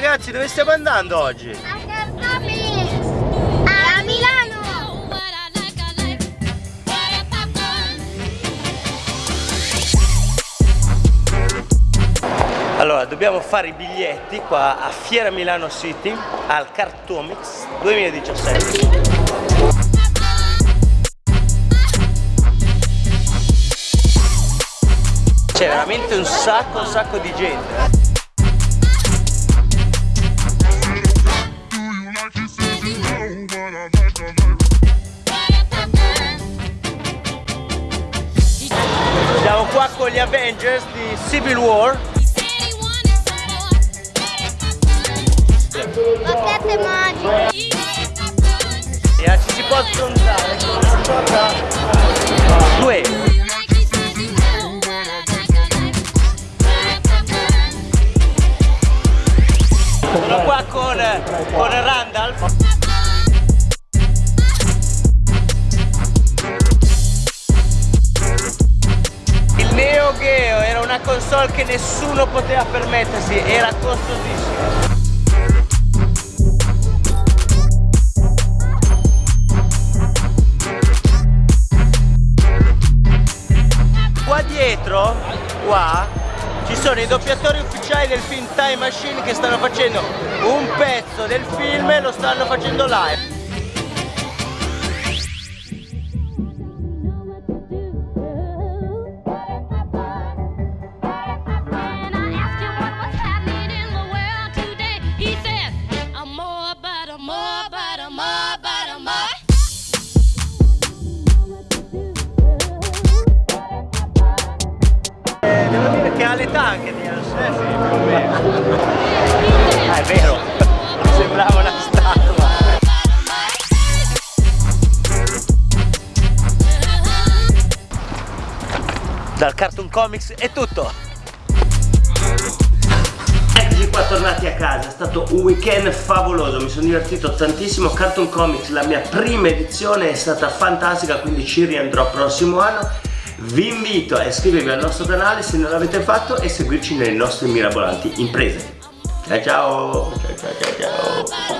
Ragazzi dove stiamo andando oggi? A Milano! Allora dobbiamo fare i biglietti qua a Fiera Milano City al Cartomix 2017 C'è veramente un sacco un sacco di gente Siamo qua con gli Avengers di Civil War. Bacchette magiche! e ci si può sfrontare con una cosa due. Sono qua con, con Randall console che nessuno poteva permettersi era costosissima qua dietro qua ci sono i doppiatori ufficiali del film Time Machine che stanno facendo un pezzo del film e lo stanno facendo live ha l'età anche di più o meno. Ah è vero. Sembrava una statua. Dal Cartoon Comics è tutto. Eccoci qua tornati a casa, è stato un weekend favoloso, mi sono divertito tantissimo, Cartoon Comics, la mia prima edizione è stata fantastica, quindi ci riandrò prossimo anno. Vi invito a iscrivervi al nostro canale se non l'avete fatto e seguirci nelle nostre mirabolanti imprese. Ciao ciao! Ciao ciao ciao ciao!